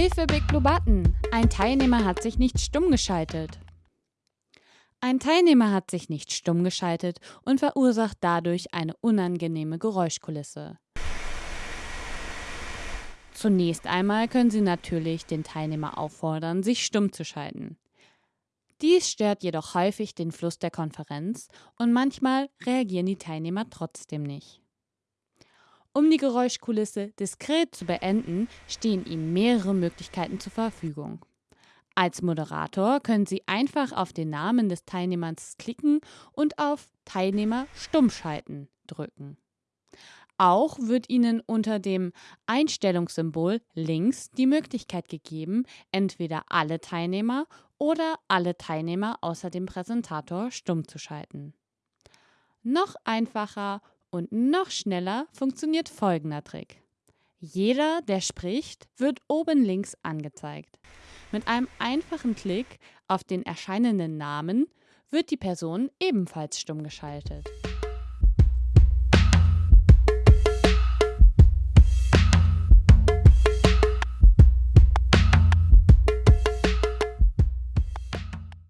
Hilfe, Big Blue Button! Ein Teilnehmer hat sich nicht stumm geschaltet. Ein Teilnehmer hat sich nicht stumm geschaltet und verursacht dadurch eine unangenehme Geräuschkulisse. Zunächst einmal können Sie natürlich den Teilnehmer auffordern, sich stumm zu schalten. Dies stört jedoch häufig den Fluss der Konferenz und manchmal reagieren die Teilnehmer trotzdem nicht. Um die Geräuschkulisse diskret zu beenden, stehen Ihnen mehrere Möglichkeiten zur Verfügung. Als Moderator können Sie einfach auf den Namen des Teilnehmers klicken und auf Teilnehmer stummschalten drücken. Auch wird Ihnen unter dem Einstellungssymbol links die Möglichkeit gegeben, entweder alle Teilnehmer oder alle Teilnehmer außer dem Präsentator stumm zu schalten. Noch einfacher und noch schneller funktioniert folgender Trick. Jeder, der spricht, wird oben links angezeigt. Mit einem einfachen Klick auf den erscheinenden Namen wird die Person ebenfalls stumm geschaltet.